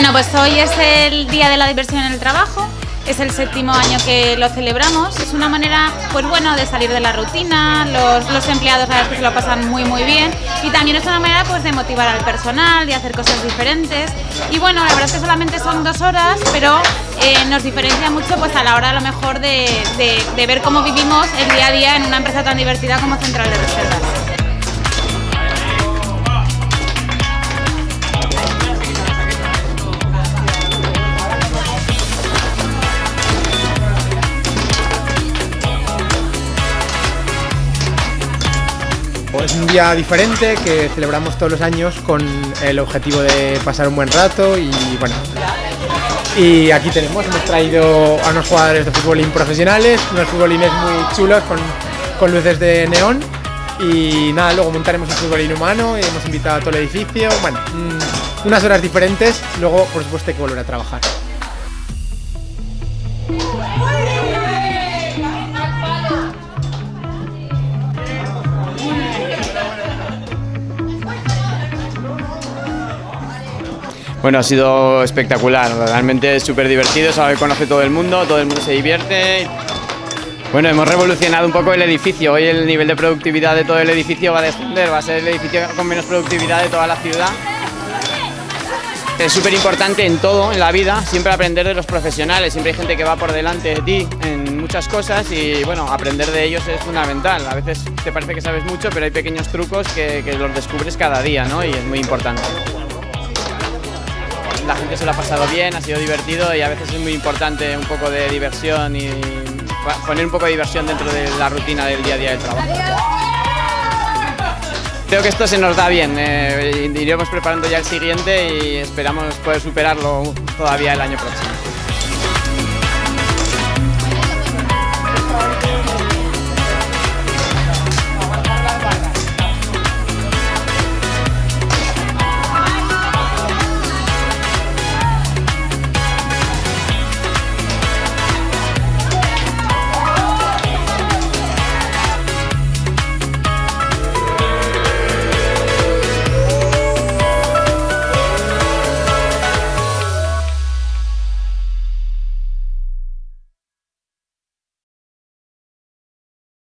Bueno, pues hoy es el Día de la Diversión en el Trabajo. Es el séptimo año que lo celebramos. Es una manera, pues bueno, de salir de la rutina. Los, los empleados a veces se lo pasan muy muy bien y también es una manera, pues, de motivar al personal, de hacer cosas diferentes. Y bueno, la verdad es que solamente son dos horas, pero eh, nos diferencia mucho, pues, a la hora a lo mejor de, de, de ver cómo vivimos el día a día en una empresa tan divertida como Central de Reservas. Es un día diferente que celebramos todos los años con el objetivo de pasar un buen rato y bueno. Y aquí tenemos, hemos traído a unos jugadores de futbolín profesionales, unos futbolines muy chulos con, con luces de neón y nada, luego montaremos un futbolín humano y hemos invitado a todo el edificio, bueno, mm, unas horas diferentes, luego por supuesto hay que volver a trabajar. Bueno, ha sido espectacular, realmente súper divertido, se conoce todo el mundo, todo el mundo se divierte. Bueno, hemos revolucionado un poco el edificio, hoy el nivel de productividad de todo el edificio va a descender, va a ser el edificio con menos productividad de toda la ciudad. Es súper importante en todo, en la vida, siempre aprender de los profesionales, siempre hay gente que va por delante de ti en muchas cosas y bueno, aprender de ellos es fundamental. A veces te parece que sabes mucho, pero hay pequeños trucos que, que los descubres cada día ¿no? y es muy importante la gente se lo ha pasado bien, ha sido divertido y a veces es muy importante un poco de diversión y poner un poco de diversión dentro de la rutina del día a día del trabajo. Creo que esto se nos da bien, eh, iremos preparando ya el siguiente y esperamos poder superarlo todavía el año próximo.